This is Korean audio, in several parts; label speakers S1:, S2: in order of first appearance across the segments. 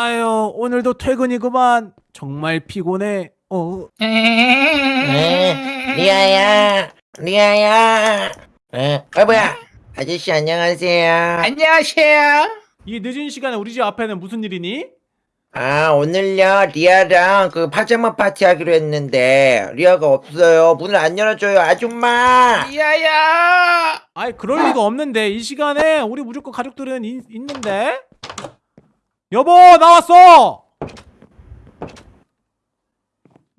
S1: 아유 오늘도 퇴근이구만 정말 피곤해 어
S2: 네, 리아야, 리아야. 어, 어 뭐야? 아저씨 안녕하세요.
S3: 안녕하세요.
S1: 이 늦은 시간에 우리 집 앞에는 무슨 일이니?
S2: 아 오늘요 리아랑 그 파자마 파티 하기로 했는데 리아가 없어요. 문을 안 열어줘요, 아줌마.
S3: 리아야.
S1: 아이 그럴 리가 없는데 이 시간에 우리 무조건 가족들은 이- 있는데 여보 나왔어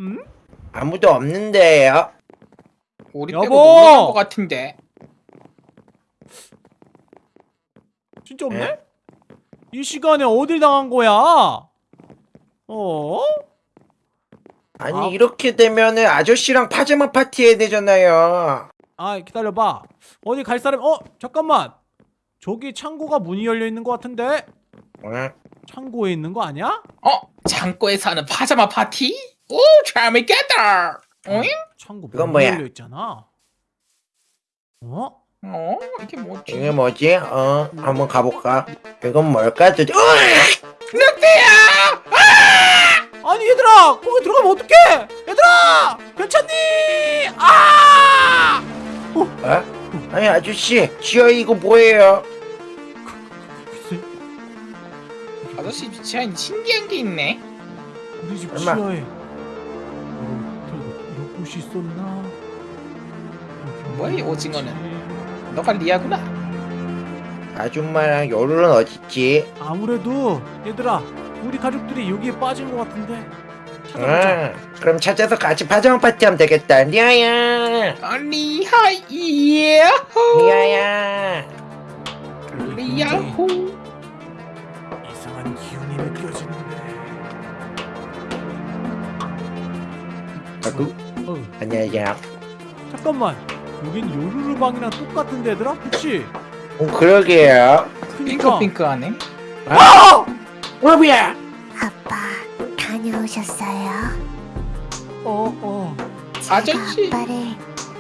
S1: 음?
S2: 아무도 없는데요.
S3: 우리
S1: 여보!
S3: 빼고 간것 같은데.
S1: 진짜 없네?
S2: 에?
S1: 이 시간에 어딜 당한 거야? 어?
S2: 아니
S1: 아.
S2: 이렇게 되면은 아저씨랑 파자마 파티 해야 되잖아요.
S1: 아 기다려봐 어디 갈 사람 어 잠깐만 저기 창고가 문이 열려 있는 것 같은데
S2: 응?
S1: 창고에 있는 거 아니야?
S3: 어? 창고에서 하는 파자마 파티? 오, 재밌겠다. 응?
S1: 창고
S2: 그건 뭐야?
S1: 열려 있잖아 어?
S3: 어? 이게 뭐지?
S2: 이게 뭐지? 어, 한번 가볼까? 이건 뭘까? 저!
S3: 늑대야!
S1: 아니 얘들아 거기 들어가면 어떡해 얘들아 괜찮니 아
S2: 어? 아니 아저씨, 지하에 이거 뭐예요?
S3: 아저씨 지하에 신기한 게 있네.
S1: 우리 집
S2: 얼마?
S1: 지하에 이런 곳이 있었나
S3: 뭐야, 이? 오징어는? 너가 리아구나.
S2: 아줌마랑 요루는 어딨지?
S1: 아무래도 얘들아 우리 가족들이 여기에 빠진 것 같은데 찾아보자
S2: 응, 그럼 찾아서 같이 파자마 파티 하면 되겠다. 리아야,
S3: 아니, 하이야.
S2: 리아야.
S1: 여기 굉장히
S3: 리아호.
S2: 안녕하세요.
S1: 잠깐만 여긴 요루루 방이랑 똑같은데 얘들아? 그치?
S2: 어, 그러게요.
S1: 그니까
S3: 핑크핑크하네.
S2: 아! 어, 뭐야?
S4: 아빠 다녀오셨어요?
S1: 어, 어.
S4: 제가
S3: 아저씨.
S4: 아빠를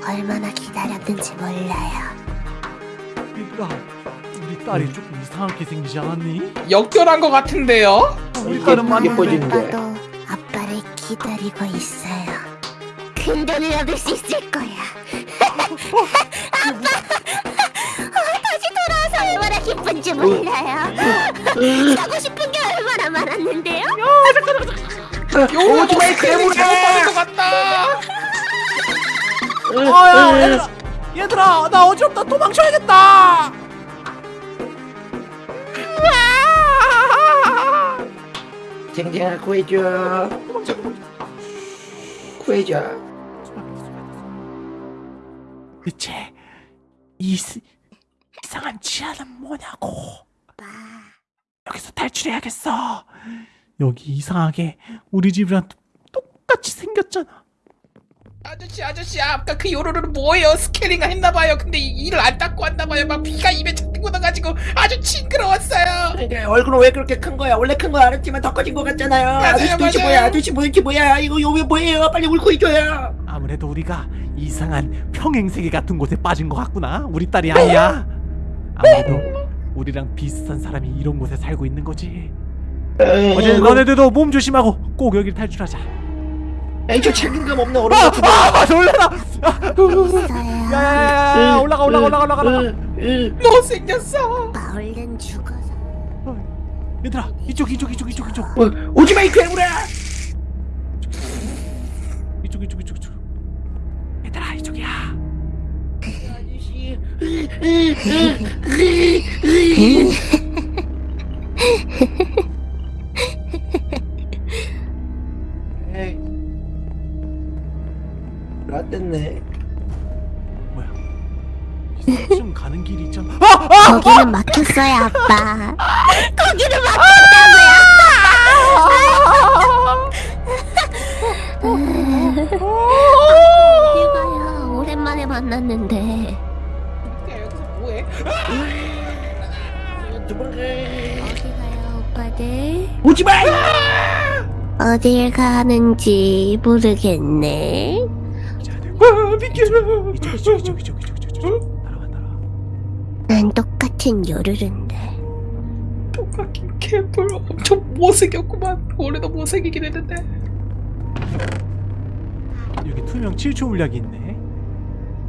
S4: 얼마나 기다렸는지 몰라요.
S1: 얘들아 우리 딸이 조금 이상하게 생기지 않았니?
S3: 역결한 것 같은데요?
S1: 우리
S2: 이게
S1: 딸은 맞는데.
S4: 아빠도 아빠를 기다리고 있어요. 큰 돈을 얻을 수 있을 거야. 아빠! 어, 다시 돌아와서 얼마나 기쁜지 몰라요. 사고 싶은 게 얼마나 많았는데요?
S3: 요거
S2: 오지마,
S3: 잘못 받은 것 같다.
S1: 어야 얘들아 얘들아 나 어지럽다 도망쳐야겠다
S2: 쟁쟁아 구해줘. 구해줘.
S1: 대체 이 스- 이상한 지하는 뭐냐고. 여기서 탈출해야겠어. 여기 이상하게 우리 집이랑 똑같이 생겼잖아
S3: 아저씨 아저씨 아까 그 요로로는 뭐예요? 스케링을 했나봐요. 근데 이- 이를 안 닦고 왔나봐요. 막 피가 입에 착 묻어가지고 아주 징그러웠어요.
S2: 얼굴은 왜 그렇게 큰 거야? 원래 큰 거 알았지만 더 커진 거 같잖아요.
S3: 맞아요,
S2: 아저씨 도대체
S3: 맞아요.
S2: 뭐야? 아저씨 뭐지 뭐야? 이거 요왜 뭐예요? 빨리 울 구해줘요.
S1: 아무래도 우리가 이상한 평행세계 같은 곳에 빠진 것 같구나 우리 딸이 아니야 아무래도 우리랑 비슷한 사람이 이런 곳에 살고 있는 거지 어제 너네들도 몸 조심하고 꼭 여기를 탈출하자
S2: 에이 저 책임감 없는 어른
S1: 아,
S2: 같은
S1: 아 놀래라
S4: 있어요.
S1: 야야야야 올라가 올라가 올라가 올라가 올라가
S3: 못생겼어.
S4: 아빠 얼른 죽어서.
S1: 얘들아 이쪽 이쪽 이쪽 이쪽 이쪽
S2: 오지마 이 괴물아.
S1: 이쪽 이쪽 이쪽 이쪽 얘들아 이쪽이야
S2: 아저씨. 라떼네.
S1: 뭐야 3층 가는 길이 있잖아 아! 아!
S4: 거기는 막혔어요, 아빠. 거기는 막혔다고요. 이봐요. 오랜만에 만났는데.
S3: 야, 여기서 뭐해?
S2: 도망가.
S4: 어디 가요, 오빠들?
S2: 오지마.
S4: 어딜 가는지 모르겠네.
S3: 아, 비켜.
S1: 이쪽 이쪽 이쪽 이쪽 이쪽 이쪽 이쪽 따라와 따라와
S4: 난 똑같은 요르른데.
S3: 똑같긴 개 개뿔 엄청 못생겼구만 원래도 못생기긴 했는데
S1: 여기 투명 7초 물약이 있네.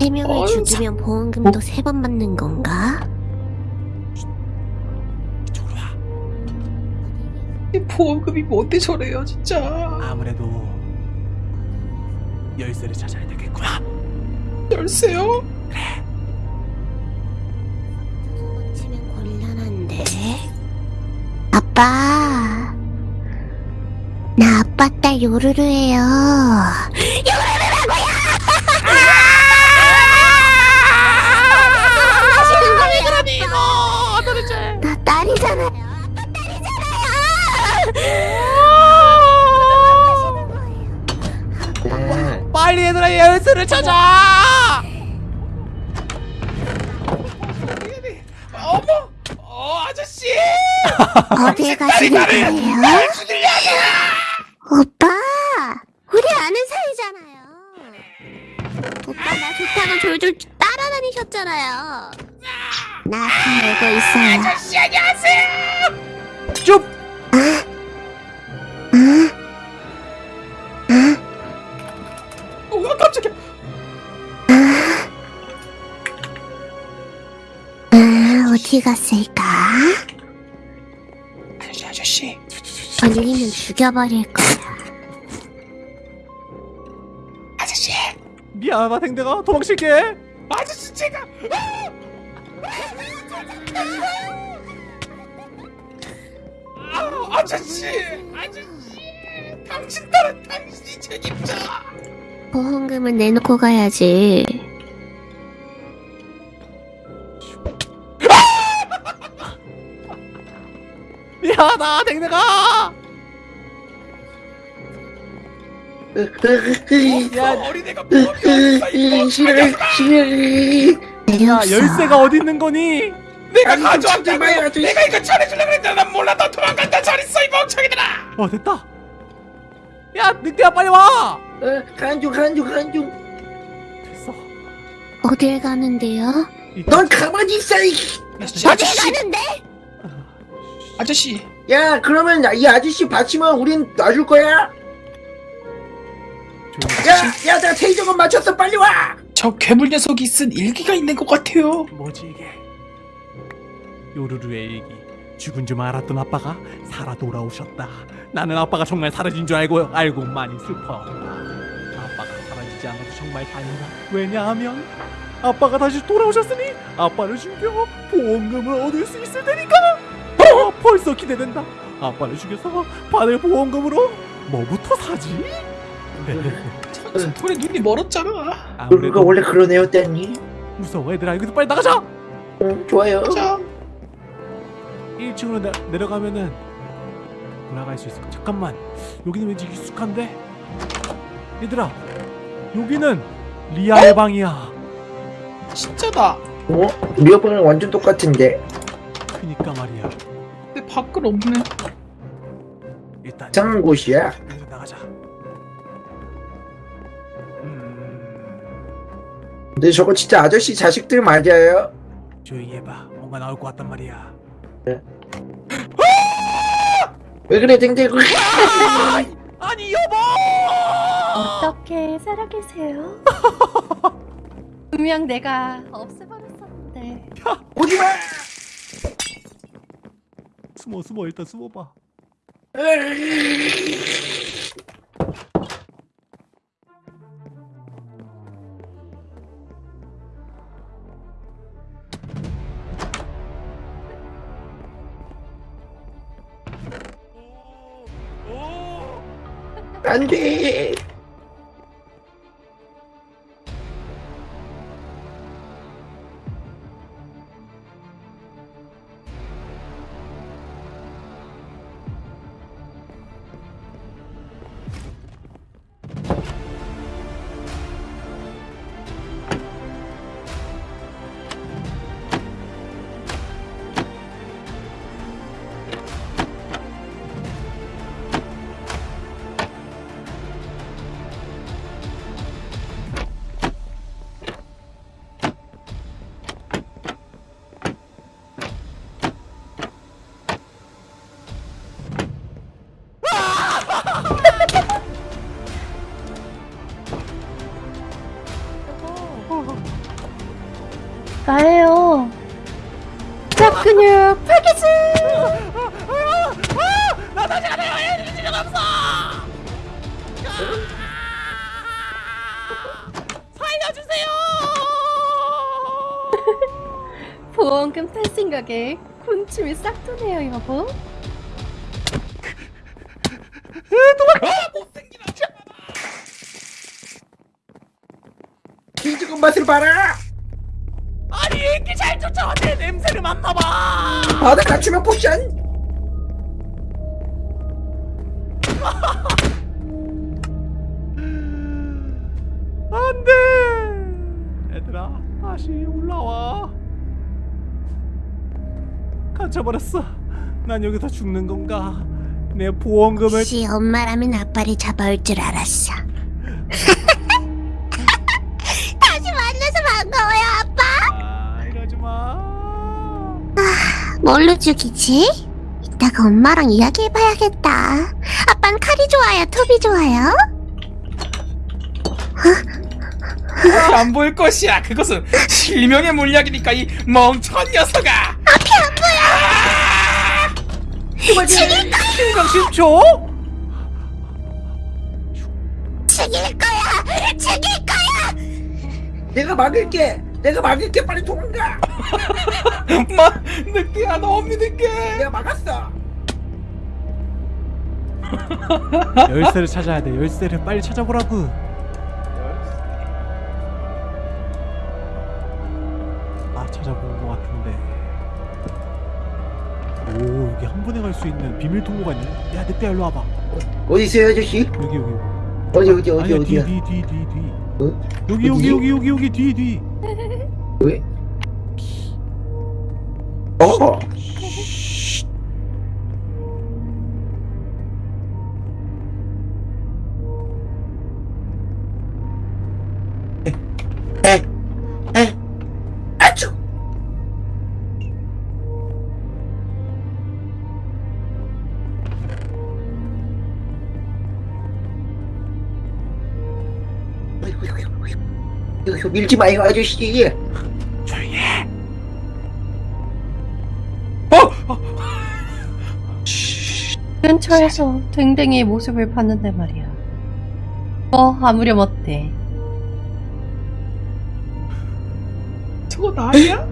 S4: 세 명을
S3: 어휴,
S4: 죽이면 보험금도 세 번 받는 건가?
S1: 이쪽으로 와.
S3: 이 보험금이 뭔데 저래요 진짜
S1: 아무래도 열쇠를 찾아야 되겠구나.
S3: 열쇠요?
S4: 치면 곤란한데. 아빠. 나 아빠 딸 요루루예요. 요루루라고요! 나 딸이잖아요. 아빠 딸이잖아요.
S1: 빨리 얘들아 열쇠를 찾아.
S4: 어딜 가시는 거예요? 오빠, 우리 아는 사이잖아요. 오빠 나 좋다고 졸졸 따라다니셨잖아요. 나다 알고 있어요.
S3: 아저씨 안녕하세요
S1: 쭉.
S3: 어 깜짝이야
S4: 아, 어디 갔을까?
S3: 아저씨 아저씨
S4: 걸리면 죽여버릴 거야.
S3: 아저씨
S1: 미안하다 댕댕아 도망칠게.
S3: 아저씨 제가 아, 아저씨 아저씨 당신 딸은 당신이 책임져
S4: 보험금은 내놓고 가야지.
S1: 미안하다 댕댕아. 야,
S3: 어린애가 멍청이
S1: 야. 열쇠가 어디 있는 거니?
S3: 내가 가져왔다고. 내가 이거 잘해주려고 그랬는데 난 몰라 너 도망간다 잘 있어 이 멍청이들아
S1: 어 됐다. 야 늑대야 빨리 와.
S2: 간중 간중 간중
S1: 됐어.
S4: 어딜 가는데요?
S1: 이-
S2: 넌 가만히 있어 이.
S3: 아저씨 아저씨
S4: 가는데?
S3: 아저씨
S2: 야 그러면 이 아저씨 받치면 우린 놔줄 거야
S1: 조용히.
S2: 야야 내가 테이저건 맞췄어 빨리 와
S3: 저 괴물 녀석이 쓴 일기가 있는 것 같아요
S1: 뭐지 이게? 요루루의 일기. 죽은 줄 알았던 아빠가 살아 돌아오셨다. 나는 아빠가 정말 사라진 줄 알고 알고 많이 슬퍼. 아빠가 사라지지 않아서 정말 다행이다. 왜냐하면 아빠가 다시 돌아오셨으니 아빠를 죽여 보험금을 얻을 수 있을 테니까. 어, 벌써 기대된다. 아빠를 죽여서 받을 보험금으로 뭐부터 사지?
S3: 저 돌에 눈이 멀었잖아.
S1: 아무래도
S2: 원래 그런 애였다니
S1: 무서워 얘들아 여기서 빨리 나가자.
S2: 응 좋아요.
S3: 자.
S1: 1층으로 내, 내려가면은 올라갈 수 있을 까 잠깐만. 여기는 왠지 익숙한데? 얘들아 여기는 리아의 방이야.
S3: 진짜다.
S2: 어? 리어방이랑 완전 똑같은데.
S1: 그니까 말이야
S3: 근데 밖은 없네.
S1: 일단
S2: 이상한 곳이야.
S1: 여기서 나가자. 음,
S2: 근데 저거 진짜 아저씨 자식들 맞아요?
S1: 조용히 해봐. 뭔가 나올 것 같단 말이야.
S2: 왜 그래 댕댕
S1: 아니 여보!
S5: 어떻게 살아계세요? 분명 내가 없애버렸었는데.
S2: 오지 마
S1: 숨어 숨어 일단 숨어봐.
S2: 안돼
S5: 나예요. 짝 근육 팔기지.
S1: 나 다시 안 해요. 에너지가 없어. 살려주세요.
S5: 보험금 탈 생각에 군침이 싹 도네요, 여보.
S2: 김치국 맛을 봐라
S1: 아니 이렇게 잘 쫓아와 내 냄새를 맡나봐.
S2: 바다 갖추면 포션
S1: 안돼. 얘들아 다시 올라와. 갇혀버렸어. 난 여기서 죽는 건가? 내 보험금을
S4: 역시 엄마라면 아빠를 잡아올 줄 알았어. 뭘로 죽이지? 이따가 엄마랑 이야기해봐야겠다. 아빤 칼이 좋아요, 톱이 좋아요?
S3: 그것이 안 보일 것이야. 그것은 실명의 물약이니까 이 멍청한 녀석아.
S4: 앞이 안 보여.
S1: 심장 10초?
S4: 죽일 거야. 죽일 거야.
S2: 내가 막을게 내가 막을게 빨리 도망가
S3: 마 늦게야 너무 늦게.
S2: 내가 막았어
S1: 열쇠를 찾아야 돼. 열쇠를 빨리 찾아보라고. 아 찾아본 것 같은데. 오 여기 한 번에 갈 수 있는 비밀 통로가 있네. 야 늑대 일로 와봐.
S2: 어디 있어요 아저씨?
S1: 여기 여기.
S2: 어디 어디 어디
S1: 아니야
S2: 어디야
S1: 뒤뒤뒤 뒤.
S2: 어?
S1: 여기 여기
S2: 어디지?
S1: 여기 여기 여기 뒤 뒤.
S2: 왜? 어 밀지 마요 아저씨
S5: 근처에서 댕댕이의 모습을 봤는데 말이야. 뭐 아무렴 어때?
S3: 저거 나야?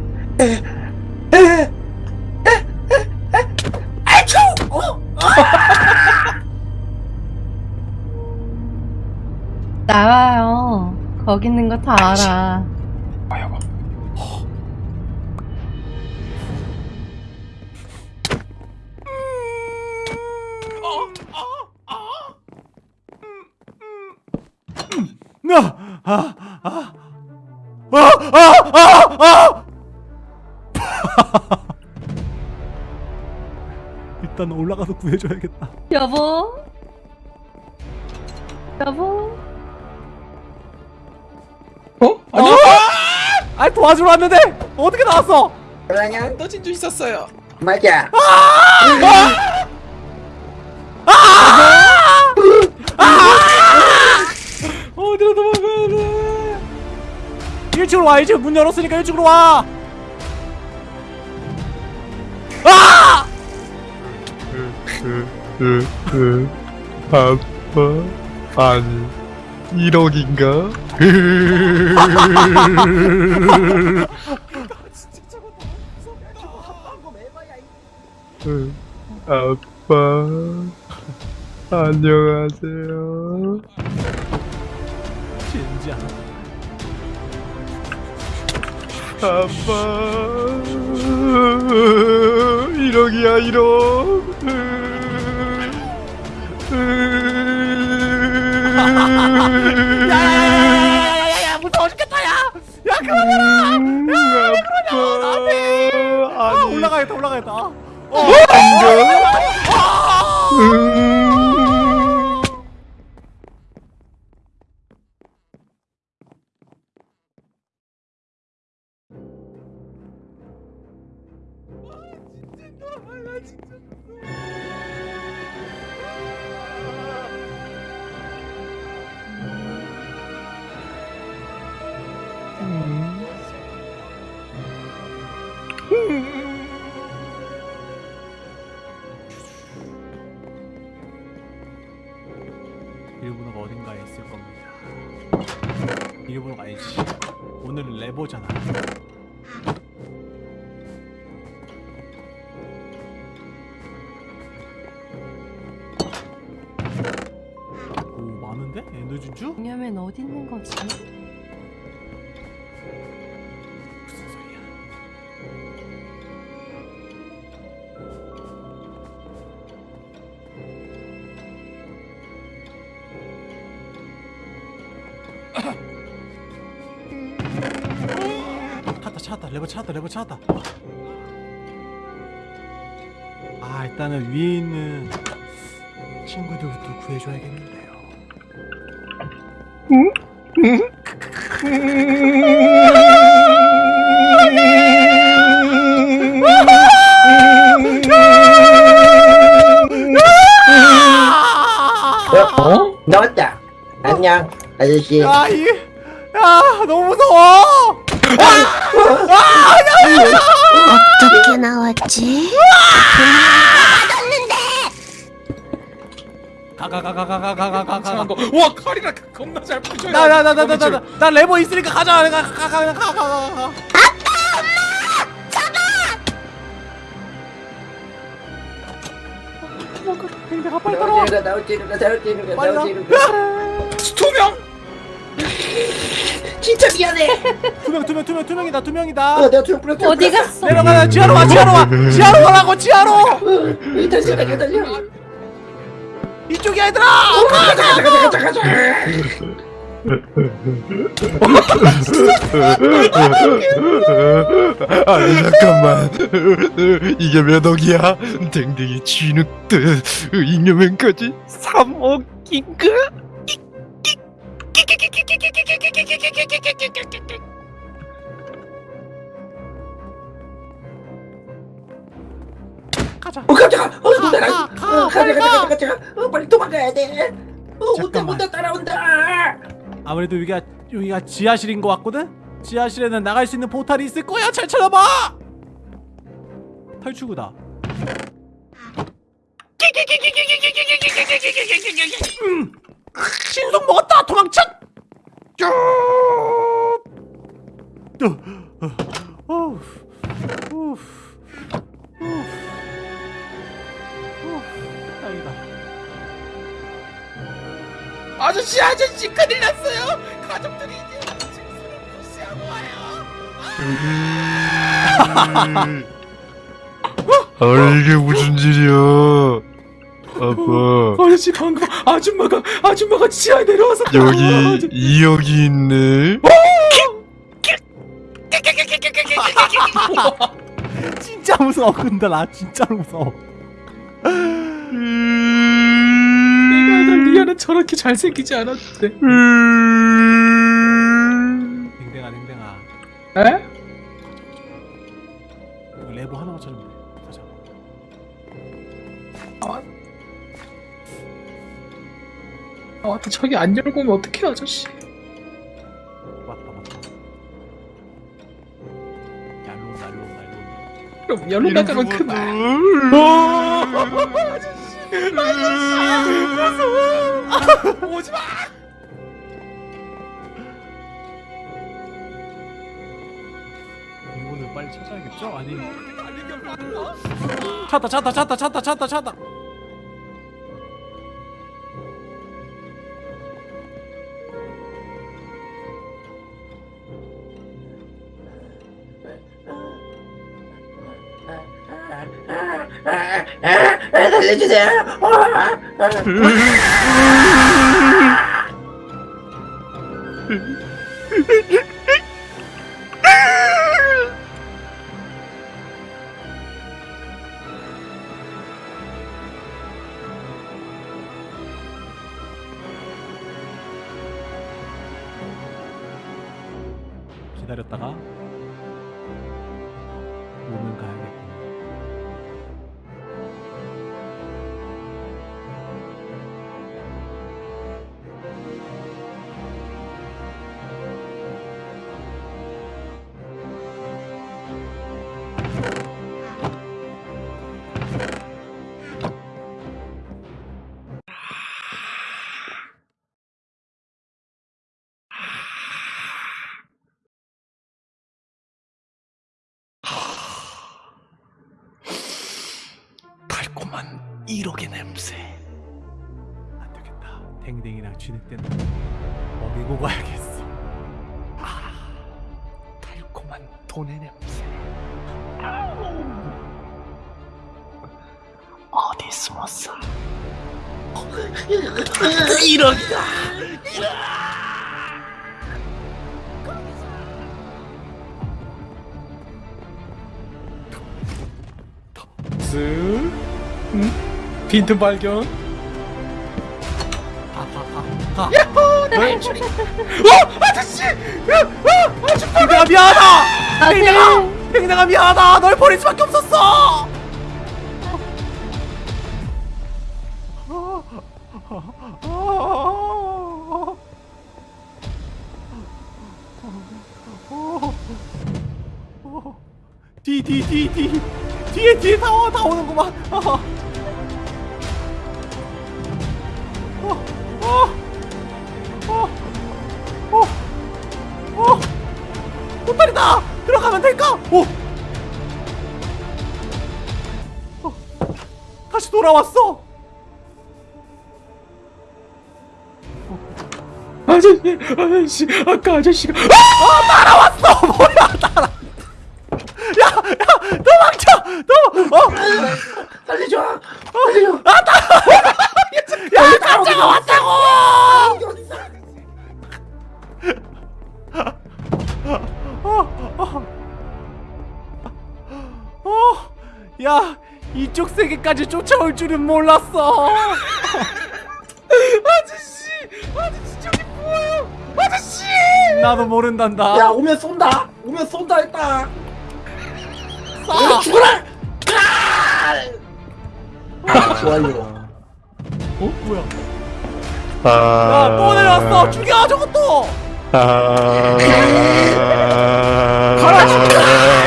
S5: 나와요. 거기 있는 거 다 알아.
S3: 아,
S1: 아, 아, 아, 아, 아, 아! 일단 올라가서 구해줘야겠다.
S5: 여보? 여보?
S3: 어? 아니
S1: 아, 도와주러 왔는데 어떻게 나왔어?
S2: 그러냐?
S3: 떠진 줄 있었어요.
S2: 맞아
S3: 어디
S1: 1층으로 와, 1층 문 열었으니까 1층으로 와. 아!
S6: 아빠 아니 1억인가? 아빠 안녕하세요
S1: 진짜.
S6: 아빠 1억이야 1억
S1: 야야야야야야야 무서워 죽겠다 야. 야 그만해라.
S6: 아빠
S1: 아
S6: 아니
S1: 올라가겠다 올라가겠다. 어.
S6: 음.
S1: 일본어가 어딘가에 있을 겁니다. 일본어가 아니지. 오늘은 레버잖아. 오 많은데? 에너지주?
S5: 왜냐면 어디 있는 거지?
S1: 레버 찾았다 레버 찾았다 아 일단은 위에 있는 친구들부터 구해줘야겠는데요
S2: 어? 나왔다. 안녕, 아저씨.
S1: 야, 이, 야, 너무 무서워.
S4: 어떻게 나왔지?
S1: 가가가가가가가가가.
S3: 이상한 거. 와 칼이라 겁나 잘 부셔요.
S1: 나나나나나나 나 레버 있으니까 가자. 내가 가가가가가. 내가 빨리 따라와.
S2: 나오지는 거, 나오지는 거, 나오지는 거,
S1: 빨리
S2: 나오지는 거.
S3: 투명.
S2: 진짜 미안해.
S1: 투명 투명 투명 투명이다
S2: 어,
S1: 투명이다.
S2: 내가 투명 뿌렸어.
S5: 어디 갔어?
S1: 내려가 지하로 와 지하로 와 지하로 가라고 지하로.
S2: 달려, 달려, 달려.
S1: 이쪽이야 얘들아.
S2: 가자, 가자, 가자, 가자.
S6: 아니 잠깐만 이게 몇 억이야? 댕댕이 쥐늑듯 잉여맨까지 3억인가?
S1: 가자.
S2: 어, 깜짝아. 어, 누나.
S1: 가,
S2: 어,
S1: 가,
S2: 가자, 가자,
S1: 가.
S2: 가자, 가자. 어, 빨리 도망가야 돼. 어, 온다. 온다, 따라온다.
S1: 아무래도 여기가 여기가 지하실인 것 같거든. 지하실에는 나갈 수 있는 포탈이 있을 거야. 잘 찾아봐. 탈출구다. 음, 신속 먹었다. 도망쳐.
S3: 아저씨 아저씨 큰일 났어요. 가족들이 이제 증서를 무시하고 와요.
S6: 아 이게 무슨 일이야 아빠
S3: 아저씨 방금 아줌마가 아줌마가 지하에 내려와서
S6: 여기 2억이 있네
S1: 진짜 무서워. 근데 나 진짜로 무서워.
S3: 내가 널 리아는 저렇게 잘생기지 않았는데.
S1: 댕댕아 댕댕아.
S3: 에?
S1: 레버 하나만 찾으면 돼.
S3: 아 맞다 저기 안 열고 오면 어떡해 아저씨.
S1: 맞다 맞다. 얄로 얄로 온다.
S3: 그럼 열로 나가면 그만. 오지 마.
S1: 이거는 빨리 찾아야겠죠? 아니. 찾다 찾다 찾다 찾다 찾다 찾다.
S2: 살려주세요.
S1: 1억의 냄새. 안 되겠다. 댕댕이랑 때는 먹이고 가야겠어. 아, 달콤한 돈의 냄새. 어디 숨었어? 1억이다.
S3: 쓱 응? 빈틈 발견. 야호! 나의 추리 어 아저씨!
S1: 댕댕아 미안하다. 댕댕아, 댕댕아 미안하다. 널 버릴 수밖에 없었어. 뒤 뒤 뒤 뒤 뒤에 뒤에 다, 와, 다 오는구만. 다시 돌아왔어!
S3: 아저씨 아저씨 아까 아저씨가
S1: 아! 따라왔어! 뭐야, 따라! 야! 야! 도망쳐! 도! 어!
S2: 살려줘 살려줘
S1: 아, 따라! 야! 남자가 왔다고! 어, 어. 어, 야, 이쪽 세계까지 쫓아올 줄은 몰랐어. 아저씨, 아저씨 저기 뭐예요? 아저씨! 나도 모른단다.
S7: 야 오면 쏜다 오면 쏜다 했다
S1: 쏴!
S7: 죽어라 아, 좋아요
S1: 어, 뭐야?
S6: 아,
S1: 야, 또 내려왔어. 죽여 저것도.
S6: 아,
S1: 아,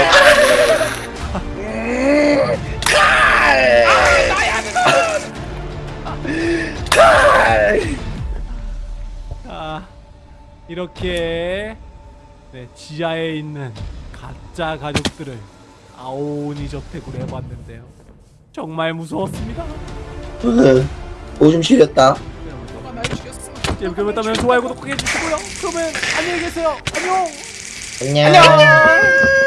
S1: 이렇게 네, 지하에 있는 가짜 가족들을 아오니 저택으로 해봤는데요. 정말 무서웠습니다.
S2: 오줌 시렸다
S1: 재밌게 보셨다면 좋아요 구독하기 해주시고요. 그러면 안녕히 계세요. 안녕.
S2: 안녕